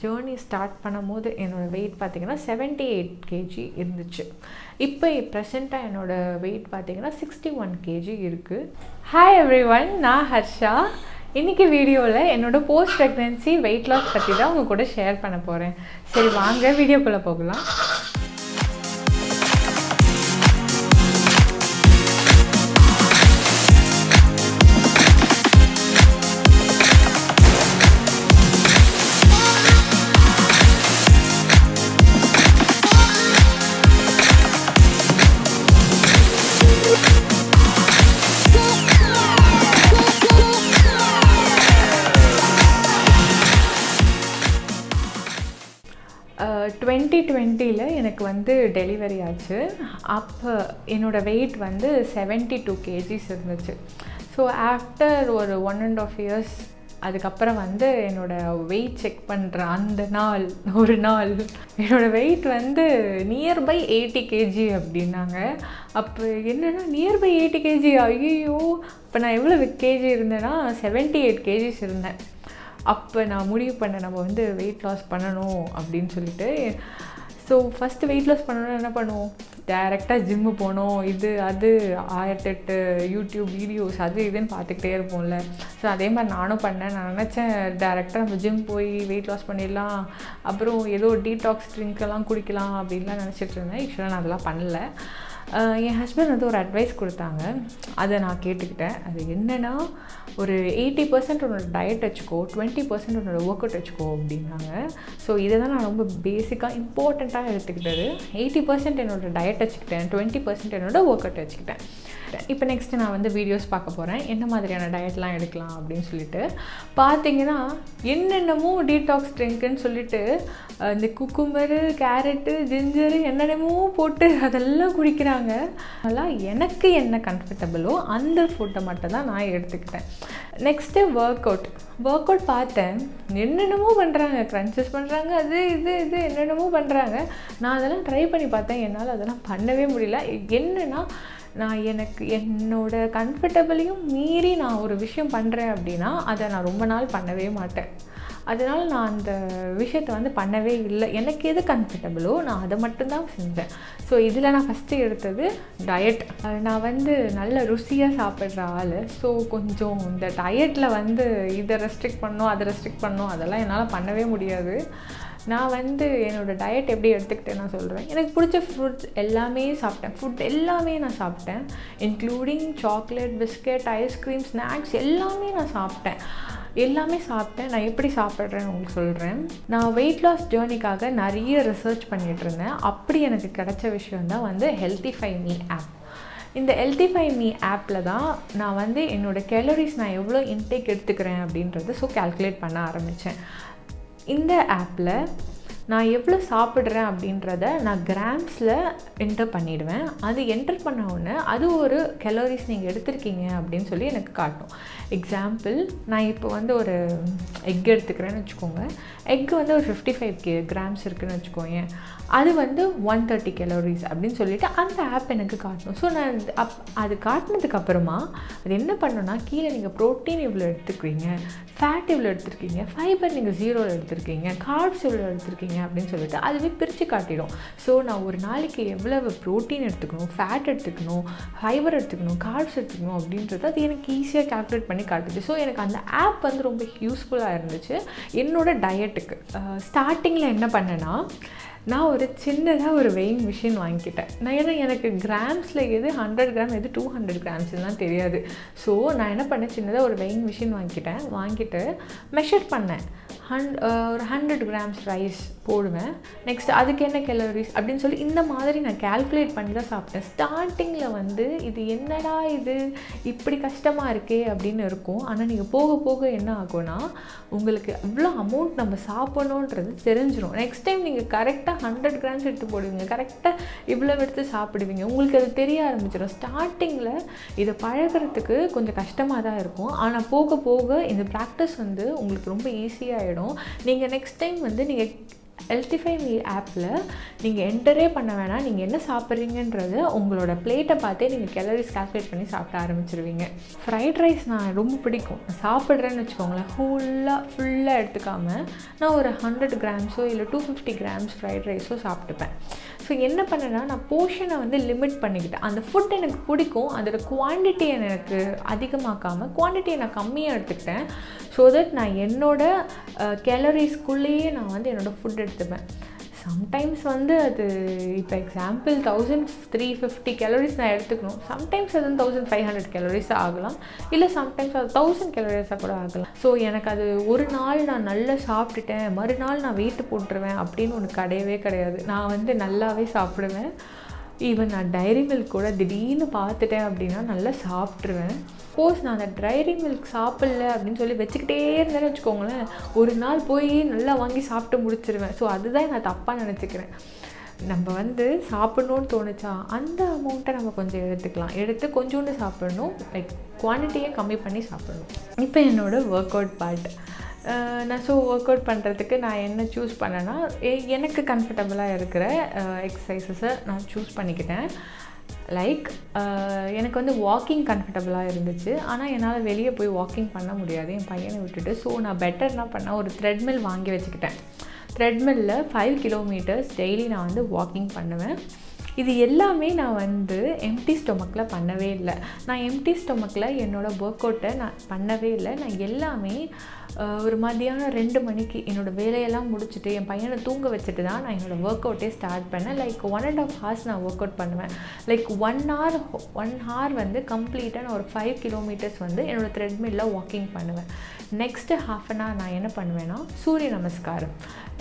Journey start பண்ணும்போது என்னோடய weight பார்த்திங்கன்னா செவன்ட்டி எயிட் கேஜி இருந்துச்சு. இப்போ ப்ரெசண்ட்டாக என்னோடய வெயிட் பார்த்திங்கன்னா சிக்ஸ்டி ஒன் கேஜி இருக்குது ஹாய் எவ்ரி ஒன் நான் ஹர்ஷா. இன்றைக்கி வீடியோவில் என்னோடய போஸ்ட் ப்ரெக்னென்சி வெயிட் லாஸ் பற்றி தான் உங்கள் கூட ஷேர் பண்ண போகிறேன் சரி வாங்க வீடியோக்குள்ளே போகலாம். டுவெண்ட்டி டுவெண்ட்டியில் எனக்கு வந்து டெலிவரி ஆச்சு. அப்போ என்னோடய வெயிட் வந்து செவன்ட்டி டூ கேஜிஸ் இருந்துச்சு. ஸோ ஆஃப்டர் ஒரு ஒன் அண்ட் ஆஃப் இயர்ஸ் அதுக்கப்புறம் வந்து என்னோடய வெயிட் செக் பண்ணுற அந்த நாள் ஒரு நாள் என்னோடய வெயிட் வந்து நியர்பை எயிட்டி கேஜி அப்படின்னாங்க. அப்போ என்னென்னா நியர்பை எயிட்டி கேஜி ஐயோ இப்போ நான் எவ்வளோ கேஜி இருந்தேன்னா செவன்ட்டி எயிட் கேஜிஸ் இருந்தேன். அப்போ நான் முடிவு பண்ணேன் நம்ம வந்து வெயிட் லாஸ் பண்ணணும் அப்படின்னு சொல்லிட்டு ஸோ ஃபஸ்ட்டு வெயிட் லாஸ் பண்ணணும்னா என்ன பண்ணுவோம்? டேரெக்டாக ஜிம்மு போனோம். இது அது ஆயிரத்தெட்டு யூடியூப் வீடியோஸ் அது இதுன்னு பார்த்துக்கிட்டே இருப்போம்ல. ஸோ அதே மாதிரி நானும் பண்ணேன். நான் நினச்சேன் டேரெக்டாக நம்ம ஜிம் போய் வெயிட் லாஸ் பண்ணிடலாம். அப்புறம் ஏதோ டீடாக்ஸ் ட்ரிங்க்கெல்லாம் குடிக்கலாம் அப்படின்லாம் நினச்சிட்டு இருந்தேன். ஆக்சுவலாக நான் அதெல்லாம் பண்ணல. என் ஹஸ்பண்ட் வந்து ஒரு அட்வைஸ் கொடுத்தாங்க. அதை நான் கேட்டுக்கிட்டேன். அது என்னென்னா ஒரு எயிட்டி பர்சன்ட் உன்னோட டயட் வச்சுக்கோ டுவெண்ட்டி பர்சன்ட் உன்னோட ஒர்க் அவுட் வச்சுக்கோ அப்படின்னாங்க. ஸோ இதை தான் நான் ரொம்ப பேசிக்காக இம்பார்ட்டண்ட்டாக எடுத்துக்கிட்டது. எயிட்டி பர்சன்ட் என்னோடய டயட் வச்சுக்கிட்டேன் டுவெண்ட்டி பர்சன்ட் என்னோடய ஒர்க் அவுட் வச்சுக்கிட்டேன். இப்போ நெக்ஸ்ட்டு நான் வந்து வீடியோஸ் பார்க்க போகிறேன் என்ன மாதிரியான டயட்லாம் எடுக்கலாம் அப்படின்னு சொல்லிட்டு. பார்த்தீங்கன்னா என்னென்னமோ டீடாக்ஸ் ட்ரிங்க்குன்னு சொல்லிட்டு இந்த குக்கும்பரு கேரட்டு ஜிஞ்சரு என்னென்னமோ போட்டு அதெல்லாம் குடிக்கிறாங்க. அதெல்லாம் எனக்கு என்ன கம்ஃபர்டபுளோ அந்த ஃபுட்டை மட்டும் தான் நான் எடுத்துக்கிட்டேன். Next work out work out பார்த்தேன். என்னென்னமோ பண்ணுறாங்க க்ரன்ச்சஸ் பண்ணுறாங்க அது இது இது என்னென்னமோ பண்ணுறாங்க நான் அதெல்லாம் ட்ரை பண்ணி பார்த்தேன். என்னால் அதெல்லாம் பண்ணவே முடியல. என்னென்னா நான் எனக்கு என்னோட கம்ஃபர்டபுளையும் மீறி நான் ஒரு விஷயம் பண்ணுறேன் அப்படின்னா அதை நான் ரொம்ப நாள் பண்ணவே மாட்டேன். அதனால் நான் அந்த விஷயத்தை வந்து பண்ணவே இல்லை. எனக்கு எது கம்ஃபர்டபுளோ நான் அதை மட்டும்தான் செஞ்சேன். ஸோ இதில் நான் ஃபஸ்ட்டு எடுத்தது டயட் நான் வந்து நல்ல ருசியாக சாப்பிட்ற ஆள். ஸோ கொஞ்சம் இந்த டயட்டில் வந்து இதை ரெஸ்ட்ரிக்ட் பண்ணோம் அதை ரெஸ்ட்ரிக்ட் பண்ணோம் அதெல்லாம் என்னால் பண்ணவே முடியாது. நான் வந்து என்னோடய டயட் எப்படி எடுத்துக்கிட்டேன் நான் சொல்கிறேன் எனக்கு பிடிச்ச ஃப்ரூட்ஸ் எல்லாமே சாப்பிட்டேன். ஃபுட் எல்லாமே நான் சாப்பிட்டேன். Including chocolate biscuit ice cream snacks எல்லாமே நான் சாப்பிட்டேன். எல்லாமே சாப்பிட்டேன். நான் எப்படி சாப்பிட்றேன்னு உங்களுக்கு சொல்கிறேன் நான் வெயிட் லாஸ் ஜேர்னிக்காக நிறைய ரிசர்ச் பண்ணிகிட்டு இருந்தேன். அப்படி எனக்கு கிடைச்ச விஷயம் தான் வந்து ஹெல்த்திஃபை மீ ஆப் இந்த எல்டிஃபை மீ ஆப்பில் தான் நான் வந்து என்னோடய கேலரிஸ் நான் எவ்வளோ இன்டேக் எடுத்துக்கிறேன் அப்படின்றத ஸோ கேல்குலேட் பண்ண ஆரம்பித்தேன் இந்த ஆப்பில் நான் எவ்வளோ சாப்பிட்றேன் அப்படின்றத நான் கிராம்ஸில் என்டர் பண்ணிவிடுவேன் அது என்டர் பண்ண உடனே அது ஒரு கலோரிஸ் நீங்கள் எடுத்திருக்கீங்க அப்படின்னு சொல்லி எனக்கு காட்டும். எக்ஸாம்பிள் நான் இப்போ வந்து ஒரு எக் எடுத்துக்கிறேன்னு வச்சுக்கோங்க. எக் வந்து ஒரு ஃபிஃப்டி ஃபைவ் கே கிராம்ஸ் இருக்குதுன்னு வச்சுக்கோங்க அது வந்து ஒன் தேர்ட்டி கெலோரிஸ் அப்படின்னு சொல்லிவிட்டு அந்த ஆப் எனக்கு காட்டணும். ஸோ நான் அப் அது காட்டினதுக்கப்புறமா அது என்ன பண்ணோன்னா கீழே நீங்கள் ப்ரோட்டீன் இவ்வளோ எடுத்துக்கிறீங்க ஃபேட் இவ்வளோ எடுத்துருக்கீங்க ஃபைபர் நீங்கள் ஜீரோவில் எடுத்துருக்கீங்க கார்ப்ஸ் இவ்வளோ எடுத்துருக்கீங்க அப்படின்னு சொல்லிட்டு அதுவே பிரித்து காட்டிடும். ஸோ நான் ஒரு நாளைக்கு எவ்வளவு ப்ரோட்டீன் எடுத்துக்கணும் ஃபேட் எடுத்துக்கணும் ஃபைபர் எடுத்துக்கணும் கார்ப்ஸ் எடுத்துக்கணும் அப்படின்றது அது எனக்கு ஈஸியாக கால்குலேட் பண்ணி காட்டுது. ஸோ எனக்கு அந்த ஆப் வந்து ரொம்ப யூஸ்ஃபுல்லாக இருந்துச்சு. என்னோடய டயட்டுக்கு ஸ்டார்டிங்கில் என்ன பண்ணேன்னா நான் ஒரு சின்னதாக ஒரு வெயிங் மிஷின் வாங்கிக்கிட்டேன். நான் ஏன்னா எனக்கு கிராம்ஸில் எது ஹண்ட்ரட் கிராம் எது டூ ஹண்ட்ரட் கிராம்ஸ்லாம் தெரியாது. ஸோ நான் என்ன பண்ணேன்? சின்னதாக ஒரு வெயிங் மிஷின் வாங்கிக்கிட்டேன். வாங்கிட்டு மெஷர் பண்ணேன். ஹண்ட் uh, ஒரு ஹண்ட்ரட் கிராம்ஸ் ரைஸ் போடுவேன். நெக்ஸ்ட் அதுக்கு என்ன கேலரிஸ் அப்படின்னு சொல்லி இந்த மாதிரி நான் கேல்குலேட் பண்ணி தான் சாப்பிட்டேன். ஸ்டார்டிங்கில் வந்து இது என்னடா இது? இப்படி கஷ்டமாக இருக்கே அப்படின்னு இருக்கும். ஆனால் நீங்கள் போக போக என்ன ஆகும்னா உங்களுக்கு இவ்வளோ அமௌண்ட் நம்ம சாப்பிடணுன்றது தெரிஞ்சிடும் நெக்ஸ்ட் டைம் நீங்கள் கரெக்டாக ஹண்ட்ரட் கிராம்ஸ் எடுத்து போடுவீங்க. கரெக்டாக இவ்வளோ எடுத்து சாப்பிடுவீங்க. உங்களுக்கு அது தெரிய ஆரம்பிச்சிடும் ஸ்டார்டிங்கில் இதை பழகிறதுக்கு கொஞ்சம் கஷ்டமாக தான் இருக்கும். ஆனால் போக போக இந்த ப்ராக்டிஸ் வந்து உங்களுக்கு ரொம்ப ஆகிடும் நீங்கள் நெக்ஸ்ட் டைம் வந்து நீங்கள் ஹெல்த்திஃபை மீ ஆப்பில் நீங்கள் என்டரே பண்ண வேணாம். நீங்கள் என்ன சாப்பிட்றீங்கன்றது உங்களோட பிளேட்டை பார்த்தே நீங்கள் கேலரிஸ் கால்குலேட் பண்ணி சாப்பிட ஆரம்பிச்சிருவீங்க. ஃப்ரைட் ரைஸ் நான் ரொம்ப பிடிக்கும். நான் சாப்பிட்றேன்னு வச்சுக்கோங்களேன். ஃபுல்லாக ஃபுல்லாக எடுத்துக்காமல் நான் ஒரு ஹண்ட்ரட் கிராம்ஸோ இல்லை டூ ஃபிஃப்டி கிராம்ஸ் ஃப்ரைட் ரைஸோ சாப்பிட்டுப்பேன். ஸோ என்ன பண்ணேன்னா நான் போர்ஷனை வந்து லிமிட் பண்ணிக்கிட்டேன். அந்த ஃபுட் எனக்கு பிடிக்கும். அதோட குவான்டிட்டியை எனக்கு அதிகமாக்காமல் குவான்டிட்டியை நான் கம்மியாக எடுத்துக்கிட்டேன். ஸோ தட் நான் என்னோடய கேலரிஸ்குள்ளேயே நான் வந்து என்னோடய ஃபுட் எடுத்துப்பேன். சம்டைம்ஸ் வந்து அது இப்போ example thousand three fifty calories நான் எடுத்துக்கணும். சம்டைம்ஸ் அது தௌசண்ட் ஃபைவ் ஹண்ட்ரட் கேலரிஸ் ஆகலாம். இல்லை சம்டைம்ஸ் அது தௌசண்ட் கேலரிஸாக கூட ஆகலாம். ஸோ எனக்கு அது ஒரு நாள் நான் நல்லா சாப்பிட்டுட்டேன். மறுநாள் நான் வெயிட்டு போட்டுருவேன் அப்படின்னு ஒன்று கிடையவே கிடையாது. நான் வந்து நல்லாவே சாப்பிடுவேன். ஈவன் நான் டைரி மில்க் கூட திடீர்னு பார்த்துட்டேன் அப்படின்னா நல்லா சாப்பிட்ருவேன் சப்போஸ் நான் அந்த டைரி மில்க் சாப்பிடல அப்படின்னு சொல்லி வச்சுக்கிட்டே இருந்தேன்னு வச்சுக்கோங்களேன் ஒரு நாள் போய் நல்லா வாங்கி சாப்பிட்டு முடிச்சிருவேன். ஸோ அதுதான் நான் தப்பாக நினச்சிக்கிறேன். நம்ம வந்து சாப்பிட்ணுன்னு தோணுச்சா அந்த அமௌண்ட்டை நம்ம கொஞ்சம் எடுத்துக்கலாம். எடுத்து கொஞ்சோண்டு சாப்பிடணும். லைக் குவான்டிட்டியை கம்மி பண்ணி சாப்பிடணும். இப்போ என்னோடய ஒர்க் அவுட் பார்ட் நான் ஸோ ஒர்க் அவுட் பண்ணுறதுக்கு நான் என்ன சூஸ் பண்ணேன்னா எனக்கு கம்ஃபர்டபுளாக இருக்கிற எக்ஸசைசஸை நான் சூஸ் பண்ணிக்கிட்டேன். லைக் எனக்கு வந்து வாக்கிங் கம்ஃபர்டபுளாக இருந்துச்சு. ஆனால் என்னால் வெளியே போய் வாக்கிங் பண்ண முடியாது. என் பையனை விட்டுட்டு. ஸோ நான் பெட்டர் என்ன பண்ணேன்? ஒரு த்ரெட்மில் வாங்கி வச்சுக்கிட்டேன். த்ரெட்மில்லில் ஃபைவ் கிலோமீட்டர்ஸ் டெய்லி நான் வந்து வாக்கிங் பண்ணுவேன். இது எல்லாமே நான் வந்து எம்டி ஸ்டொமக்கில் பண்ணவே இல்லை. நான் எம்டி ஸ்டொமக்கில் என்னோடய ஒர்க் அவுட்டை நான் பண்ணவே இல்லை. நான் எல்லாமே ஒரு மதியானம் ரெண்டு மணிக்கு என்னோடய வேலையெல்லாம் முடிச்சுட்டு என் பையனை தூங்க வச்சுட்டு தான் நான் என்னோடய ஒர்க் அவுட்டே ஸ்டார்ட் பண்ணேன். Like one and half hours நான் ஒர்க் அவுட் பண்ணுவேன். Like one hour one hour வந்து கம்ப்ளீட்டாக நான் ஒரு ஃபைவ் கிலோமீட்டர்ஸ் வந்து என்னோடய த்ரெட்மில்ல வாக்கிங் பண்ணுவேன். நெக்ஸ்ட்டு ஹாஃப் அன் ஹவர் நான் என்ன பண்ணுவேன்னா சூரிய நமஸ்காரம்.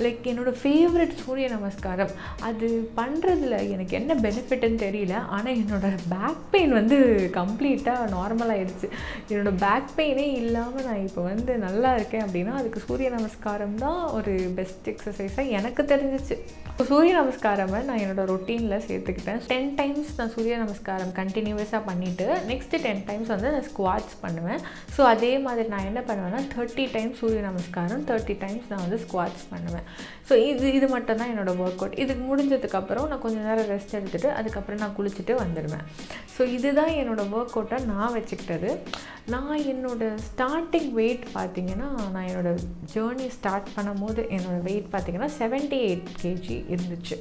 லைக் என்னோடய ஃபேவரட் சூரிய நமஸ்காரம். அது பண்ணுறதுல எனக்கு என்ன பெனிஃபிட்னு தெரியல ஆனால் என்னோடய பேக் பெயின் வந்து கம்ப்ளீட்டாக நார்மல் ஆகிடுச்சு என்னோடய பேக் பெயினே இல்லாமல் நான் இப்போ வந்து நல்லா இருக்கேன் அப்படின்னா அதுக்கு சூரிய நமஸ்காரம் தான் ஒரு பெஸ்ட் எக்ஸசைஸாக எனக்கு தெரிஞ்சிச்சு. சூரிய நமஸ்காரமை நான் என்னோடய ரொட்டீனில் சேர்த்துக்கிட்டேன். டென் டைம்ஸ் நான் சூரிய நமஸ்காரம் கண்டினியூஸாக பண்ணிவிட்டு நெக்ஸ்ட்டு டென் டைம்ஸ் வந்து நான் ஸ்குவாட்ஸ் பண்ணுவேன். ஸோ அதே மாதிரி நான் என்ன பண்ணுவேன்னா தேர்ட்டி டைம்ஸ் சூரிய நமஸ்காரம் தேர்ட்டி டைம்ஸ் நான் வந்து ஸ்குவாட்ஸ் பண்ணுவேன். ஸோ இது இது மட்டும் தான் என்னோடய ஒர்க் அவுட் இதுக்கு முடிஞ்சதுக்கப்புறம் நான் கொஞ்சம் நேரம் ரெஸ்ட் எடுத்துகிட்டு அதுக்கப்புறம் நான் குளிச்சுட்டு வந்துடுவேன். ஸோ இதுதான் என்னோடய ஒர்க் அவுட்டை நான் வச்சுக்கிட்டது. நான் என்னோடய ஸ்டார்டிங் வெயிட் பார்த்திங்கன்னா நான் என்னோடய ஜேர்னி ஸ்டார்ட் பண்ணும்போது என்னோடய வெயிட் பார்த்திங்கன்னா செவன்ட்டி எயிட் கேஜி இருந்துச்சு.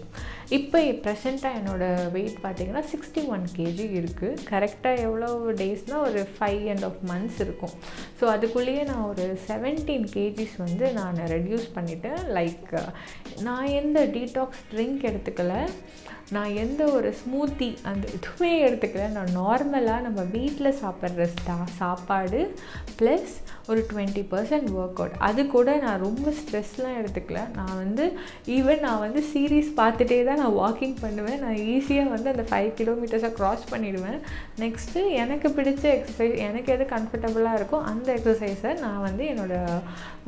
இப்போ ப்ரெசண்ட்டாக என்னோடய வெயிட் பார்த்திங்கன்னா சிக்ஸ்டி ஒன் கேஜி இருக்குது கரெக்டாக எவ்வளோ டேஸ்னால் ஒரு ஃபைவ் அண்ட் ஆஃப் மந்த்ஸ் இருக்கும். ஸோ அதுக்குள்ளேயே நான் ஒரு செவன்டீன் கேஜிஸ் வந்து நான் ரெடியூஸ் பண்ணிவிட்டேன் லைக் நான் எந்த டீடாக்ஸ் ட்ரிங்க் எடுத்துக்கல. நான் எந்த ஒரு ஸ்மூத்தி அந்த எதுவுமே எடுத்துக்கல. நான் நார்மலாக நம்ம வீட்டில் சாப்பிட்ற ஸ்டா சாப்பாடு ப்ளஸ் ஒரு டுவெண்ட்டி பர்சன்ட் ஒர்க் அவுட் அது கூட நான் ரொம்ப ஸ்ட்ரெஸ்லாம் எடுத்துக்கல. நான் வந்து ஈவன் நான் வந்து சீரீஸ் பார்த்துட்டே தான் நான் வாக்கிங் பண்ணுவேன். நான் ஈஸியாக வந்து அந்த ஃபைவ் கிலோமீட்டர்ஸை க்ராஸ் பண்ணிவிடுவேன் நெக்ஸ்ட்டு எனக்கு பிடிச்ச எக்ஸசைஸ் எனக்கு எது கம்ஃபர்டபுளாக இருக்கோ அந்த எக்ஸசைஸை நான் வந்து என்னோடய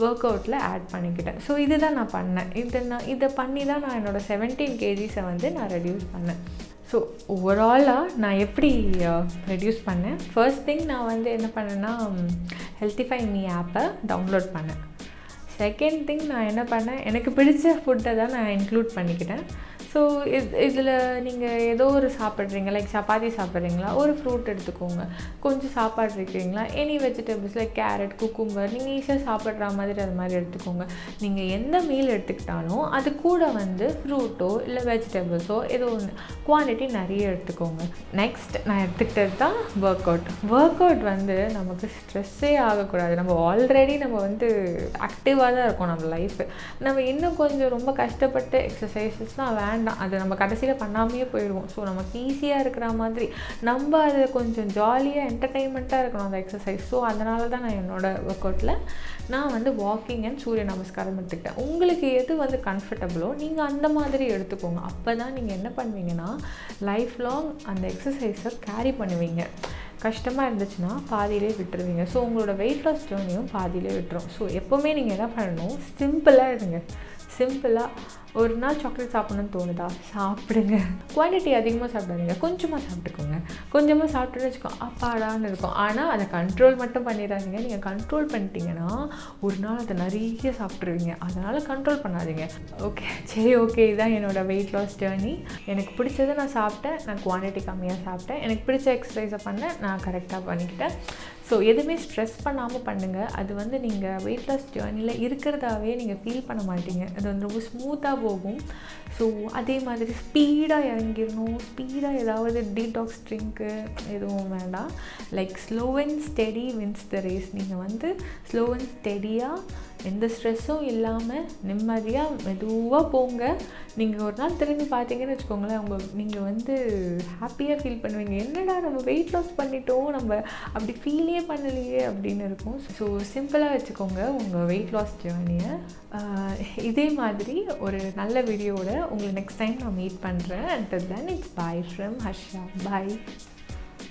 ஒர்க் அவுட்டில் ஆட் பண்ணிக்கிட்டேன். ஸோ இதுதான் நான் பண்ணேன். இதை நான் இதை பண்ணி தான் நான் என்னோடய செவன்டீன் கேஜிஸை வந்து நான் ரெடியூஸ் பண்ணேன். ஸோ ஓவராலாக நான் எப்படி ரெடியூஸ் பண்ணேன்? ஃபர்ஸ்ட் திங் நான் வந்து என்ன பண்ணேன்னா ஹெல்த்திஃபை மீ ஆப்பை டவுன்லோட் பண்ணேன். செகண்ட் திங் நான் என்ன பண்ணேன் எனக்கு பிடிச்ச ஃபுட்டை தான் நான் இன்க்ளூட் பண்ணிக்கிட்டேன். ஸோ இது இதில் நீங்கள் ஏதோ ஒரு சாப்பிட்றீங்க லைக் சப்பாத்தி சாப்பிட்றீங்களா ஒரு ஃப்ரூட் எடுத்துக்கோங்க. கொஞ்சம் சாப்பாடு இருக்கிறீங்களா any vegetables like carrot cucumber நீங்கள் ஈஸியாக சாப்பிட்ற மாதிரி அது மாதிரி எடுத்துக்கோங்க. நீங்கள் எந்த மீல் எடுத்துக்கிட்டாலும் அது கூட வந்து ஃப்ரூட்டோ இல்லை வெஜிடபிள்ஸோ ஏதோ ஒன்று குவான்டிட்டி நிறைய எடுத்துக்கோங்க. நெக்ஸ்ட் நான் எடுத்துக்கிட்டது தான் ஒர்க் அவுட் ஒர்க் அவுட் வந்து நமக்கு ஸ்ட்ரெஸ்ஸே ஆகக்கூடாது. நம்ம ஆல்ரெடி நம்ம வந்து ஆக்டிவாக தான் இருக்கோம் நம்ம லைஃப் நம்ம இன்னும் கொஞ்சம் ரொம்ப கஷ்டப்பட்டு எக்ஸசைசஸ்லாம் வேண்டாம். அது நம்ம கடைசியில் பண்ணாமையே போயிடுவோம். ஸோ நமக்கு ஈஸியாக இருக்கிற மாதிரி நம்ம அதை கொஞ்சம் ஜாலியாக என்டர்டெயின்மெண்ட்டாக இருக்கணும் அந்த எக்ஸசைஸ் ஸோ அதனால தான் நான் என்னோடய ஒர்க் அவுட்டில் நான் வந்து வாக்கிங் அண்ட் சூரிய நமஸ்காரம் எடுத்துக்கிட்டேன். உங்களுக்கு எது வந்து கம்ஃபர்டபுளோ நீங்கள் அந்த மாதிரி எடுத்துக்கோங்க. அப்போ தான் நீங்கள் என்ன பண்ணுவீங்கன்னா லைஃப் லாங் அந்த எக்ஸசைஸை கேரி பண்ணுவீங்க. கஷ்டமாக இருந்துச்சுன்னா பாதியிலே விட்டுருவீங்க. ஸோ உங்களோட வெயிட் லாஸ் ஜேர்னியும் பாதியிலே விட்டுரும். ஸோ எப்போவுமே நீங்கள் என்ன பண்ணணும் சிம்பிளாக இருங்க. சிம்பிளாக ஒரு நாள் சாக்லேட் சாப்பிட்ணுன்னு தோணுதா? சாப்பிடுங்க. குவான்டிட்டி அதிகமாக சாப்பிடாதீங்க. கொஞ்சமாக சாப்பிட்டுக்கோங்க. கொஞ்சமாக சாப்பிட்டுன்னு வச்சுக்கோ. அப்பாடான்னு இருக்கும். ஆனால் அதை கண்ட்ரோல் மட்டும் பண்ணிடாதீங்க. நீங்கள் கண்ட்ரோல் பண்ணிட்டீங்கன்னா ஒரு நாள் அதை நிறைய சாப்பிட்ருவீங்க அதனால் கண்ட்ரோல் பண்ணாதீங்க. ஓகே சரி ஓகே இதுதான் என்னோடய வெயிட் லாஸ் ஜேர்னி எனக்கு பிடிச்சதை நான் சாப்பிட்டேன். நான் குவான்டிட்டி கம்மியாக சாப்பிட்டேன். எனக்கு பிடிச்ச எக்ஸசைஸை பண்ணேன். நான் கரெக்டாக பண்ணிக்கிட்டேன். ஸோ எதுவுமே ஸ்ட்ரெஸ் பண்ணாமல் பண்ணுங்கள் அது வந்து நீங்கள் வெயிட் லாஸ் ஜேர்னியில் இருக்கிறதாவே நீங்கள் ஃபீல் பண்ண மாட்டீங்க. அது வந்து ரொம்ப ஸ்மூத்தாக போகும். ஸோ அதே மாதிரி ஸ்பீடாக இறங்கிடணும். ஸ்பீடாக ஏதாவது டீடாக்ஸ் ட்ரிங்க்கு எதுவும் வேண்டாம். Like slow and steady wins the race நீங்கள் வந்து ஸ்லோ அண்ட் ஸ்டெடியாக எந்த ஸ்ட்ரெஸ்ஸும் இல்லாமல் நிம்மதியாக மெதுவாக போங்க. நீங்கள் ஒரு நாள் திரும்பி பார்த்தீங்கன்னு வச்சுக்கோங்களேன் உங்கள் நீங்கள் வந்து ஹாப்பியாக ஃபீல் பண்ணுவீங்க. என்னடா நம்ம வெயிட் லாஸ் பண்ணிட்டோம் நம்ம அப்படி ஃபீலே பண்ணலையே அப்படின்னு இருக்கும். ஸோ சிம்பிளாக வச்சுக்கோங்க உங்கள் வெயிட் லாஸ் ஜேர்னியை இதே மாதிரி ஒரு நல்ல வீடியோவோட உங்களை நெக்ஸ்ட் டைம் நான் மீட் பண்ணுறேன் and then it's bye from Harsha bye